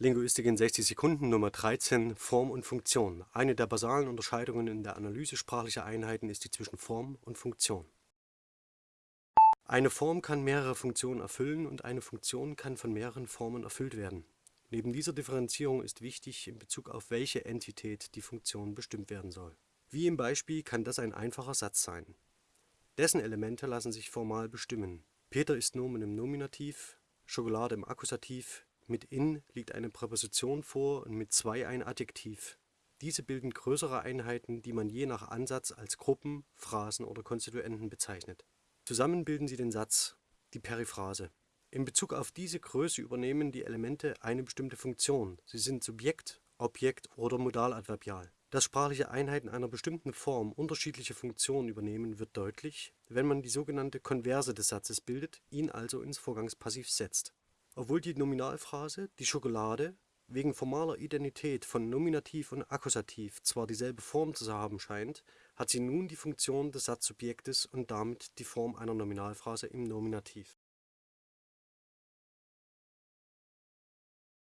Linguistik in 60 Sekunden Nummer 13 Form und Funktion. Eine der basalen Unterscheidungen in der Analyse sprachlicher Einheiten ist die zwischen Form und Funktion. Eine Form kann mehrere Funktionen erfüllen und eine Funktion kann von mehreren Formen erfüllt werden. Neben dieser Differenzierung ist wichtig, in Bezug auf welche Entität die Funktion bestimmt werden soll. Wie im Beispiel kann das ein einfacher Satz sein. Dessen Elemente lassen sich formal bestimmen. Peter ist Nomen im Nominativ, Schokolade im Akkusativ, mit in liegt eine Präposition vor und mit zwei ein Adjektiv. Diese bilden größere Einheiten, die man je nach Ansatz als Gruppen, Phrasen oder Konstituenten bezeichnet. Zusammen bilden sie den Satz, die Periphrase. In Bezug auf diese Größe übernehmen die Elemente eine bestimmte Funktion. Sie sind Subjekt, Objekt oder Modaladverbial. Dass sprachliche Einheiten einer bestimmten Form unterschiedliche Funktionen übernehmen, wird deutlich, wenn man die sogenannte Konverse des Satzes bildet, ihn also ins Vorgangspassiv setzt obwohl die Nominalphrase „ die Schokolade “wegen formaler Identität von Nominativ und Akkusativ zwar dieselbe Form zu haben scheint, hat sie nun die Funktion des Satzsubjektes und damit die Form einer Nominalphrase im Nominativ